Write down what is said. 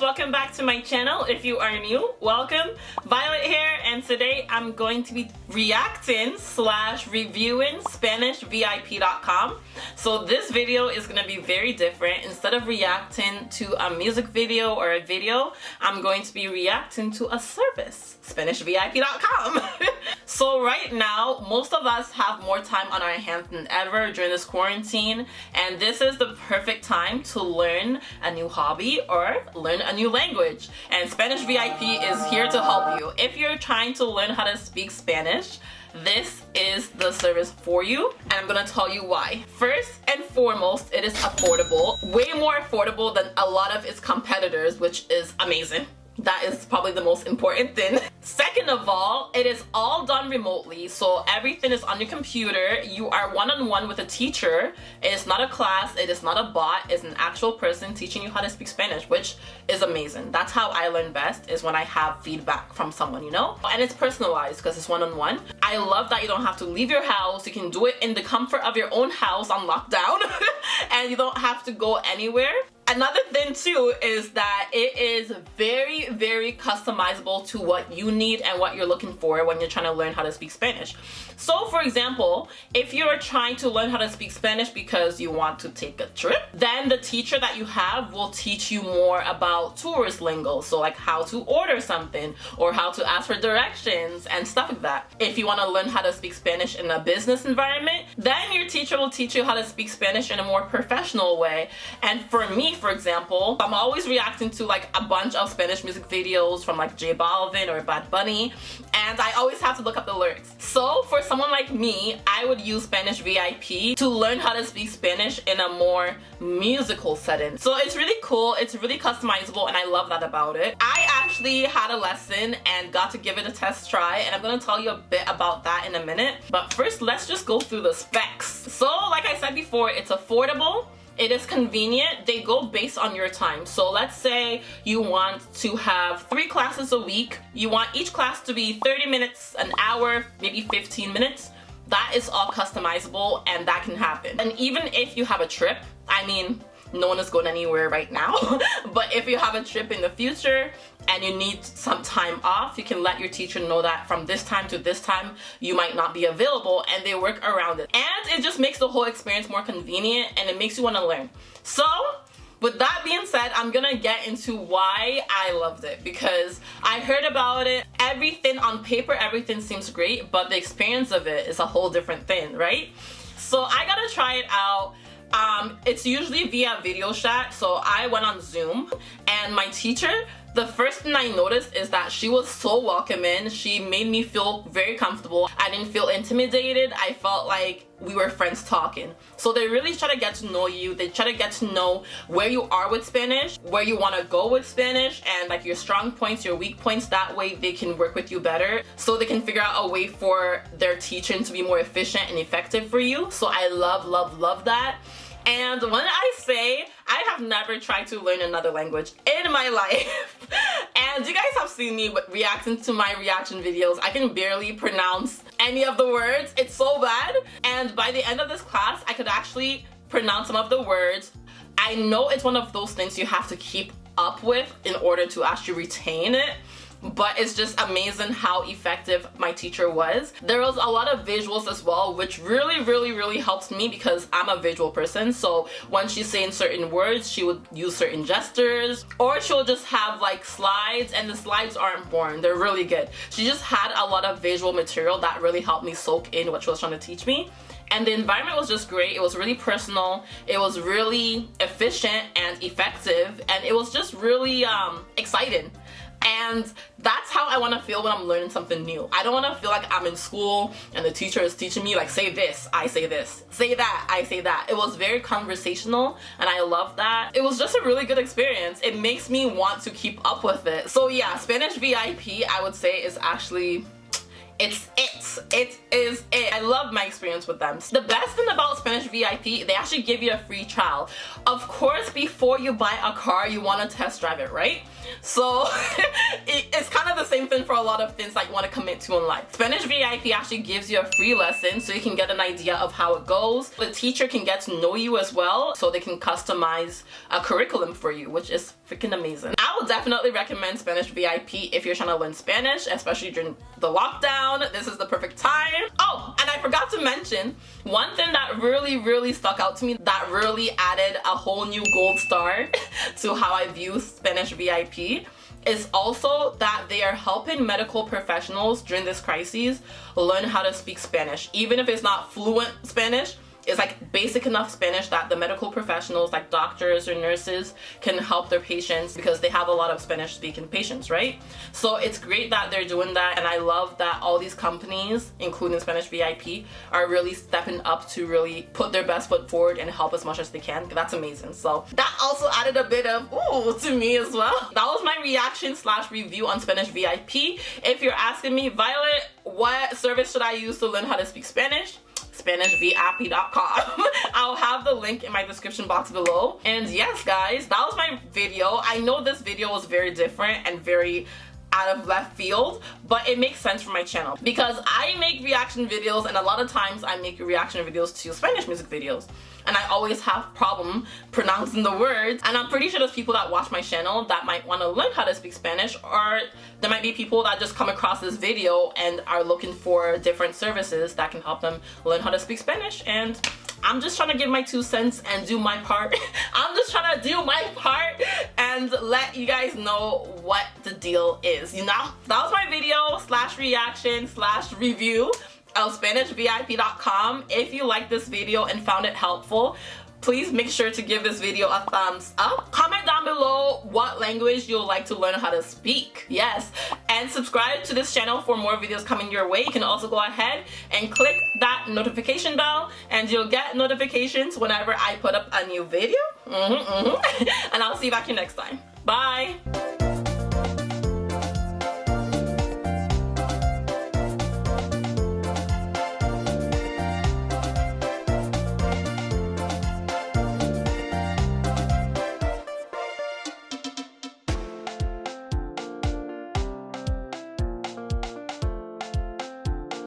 welcome back to my channel. If you are new welcome. Violet here and today I'm going to be reacting slash reviewing SpanishVIP.com so this video is going to be very different. Instead of reacting to a music video or a video I'm going to be reacting to a service SpanishVIP.com so right now most of us have more time on our hands than ever during this quarantine and this is the perfect time to learn a new hobby or learn a new language. And Spanish VIP is here to help you. If you're trying to learn how to speak Spanish, this is the service for you and I'm gonna tell you why. First and foremost, it is affordable. Way more affordable than a lot of its competitors, which is amazing. That is probably the most important thing. Second of all, it is all done remotely, so everything is on your computer. You are one-on-one -on -one with a teacher. It is not a class, it is not a bot, it's an actual person teaching you how to speak Spanish, which is amazing. That's how I learn best, is when I have feedback from someone, you know? And it's personalized because it's one-on-one. -on -one. I love that you don't have to leave your house. You can do it in the comfort of your own house on lockdown, and you don't have to go anywhere. Another thing too is that it is very, very customizable to what you need and what you're looking for when you're trying to learn how to speak Spanish. So for example, if you're trying to learn how to speak Spanish because you want to take a trip, then the teacher that you have will teach you more about tourist lingo. So like how to order something or how to ask for directions and stuff like that. If you want to learn how to speak Spanish in a business environment, then your teacher will teach you how to speak Spanish in a more professional way. And for me, for example, I'm always reacting to like a bunch of Spanish music videos from like J Balvin or Bad Bunny and I always have to look up the lyrics. So for someone like me, I would use Spanish VIP to learn how to speak Spanish in a more musical setting. So it's really cool, it's really customizable and I love that about it. I actually had a lesson and got to give it a test try and I'm gonna tell you a bit about that in a minute. But first, let's just go through the specs. So like I said before, it's affordable, it is convenient. They go based on your time. So let's say you want to have three classes a week. You want each class to be 30 minutes, an hour, maybe 15 minutes. That is all customizable and that can happen. And even if you have a trip, I mean, no one is going anywhere right now but if you have a trip in the future and you need some time off you can let your teacher know that from this time to this time you might not be available and they work around it and it just makes the whole experience more convenient and it makes you want to learn so with that being said, I'm gonna get into why I loved it because I heard about it. Everything on paper, everything seems great, but the experience of it is a whole different thing, right? So I gotta try it out. Um, it's usually via video chat, so I went on Zoom and my teacher the first thing I noticed is that she was so welcoming. She made me feel very comfortable. I didn't feel intimidated. I felt like we were friends talking. So they really try to get to know you. They try to get to know where you are with Spanish, where you want to go with Spanish, and like your strong points, your weak points. That way they can work with you better. So they can figure out a way for their teaching to be more efficient and effective for you. So I love, love, love that. And when I say have never tried to learn another language in my life, and you guys have seen me reacting to my reaction videos, I can barely pronounce any of the words. It's so bad. And by the end of this class, I could actually pronounce some of the words. I know it's one of those things you have to keep up with in order to actually retain it but it's just amazing how effective my teacher was. There was a lot of visuals as well, which really, really, really helps me because I'm a visual person. So when she's saying certain words, she would use certain gestures or she'll just have like slides and the slides aren't boring. They're really good. She just had a lot of visual material that really helped me soak in what she was trying to teach me and the environment was just great it was really personal it was really efficient and effective and it was just really um, exciting and that's how I want to feel when I'm learning something new. I don't want to feel like I'm in school and the teacher is teaching me like say this, I say this, say that, I say that. It was very conversational and I love that. It was just a really good experience. It makes me want to keep up with it. So yeah, Spanish VIP I would say is actually it's it. It is it. I love my experience with them. The best thing about Spanish VIP, they actually give you a free trial. Of course, before you buy a car, you want to test drive it, right? So it, it's kind of the same thing for a lot of things that you want to commit to in life. Spanish VIP actually gives you a free lesson so you can get an idea of how it goes. The teacher can get to know you as well so they can customize a curriculum for you, which is freaking amazing. I would definitely recommend Spanish VIP if you're trying to learn Spanish, especially during the lockdown. This is the perfect time. Oh, and I forgot to mention one thing that really, really stuck out to me that really added a whole new gold star to how I view Spanish VIP is also that they are helping medical professionals during this crisis learn how to speak Spanish. Even if it's not fluent Spanish, is like basic enough Spanish that the medical professionals like doctors or nurses can help their patients because they have a lot of Spanish speaking patients, right? So it's great that they're doing that and I love that all these companies, including Spanish VIP, are really stepping up to really put their best foot forward and help as much as they can. That's amazing. So that also added a bit of ooh to me as well. That was my reaction slash review on Spanish VIP. If you're asking me, Violet, what service should I use to learn how to speak Spanish? SpanishVIP.com. I'll have the link in my description box below. And yes, guys, that was my video. I know this video was very different and very out of left field but it makes sense for my channel. Because I make reaction videos and a lot of times I make reaction videos to Spanish music videos. And I always have problem pronouncing the words. And I'm pretty sure there's people that watch my channel that might want to learn how to speak Spanish or there might be people that just come across this video and are looking for different services that can help them learn how to speak Spanish. And I'm just trying to give my two cents and do my part. I'm just trying to do my part and let you guys know what deal is, you know? That was my video slash reaction slash review of SpanishVIP.com. If you like this video and found it helpful, please make sure to give this video a thumbs up. Comment down below what language you'll like to learn how to speak. Yes. And subscribe to this channel for more videos coming your way. You can also go ahead and click that notification bell and you'll get notifications whenever I put up a new video. Mm -hmm, mm -hmm. and I'll see you back here next time. Bye.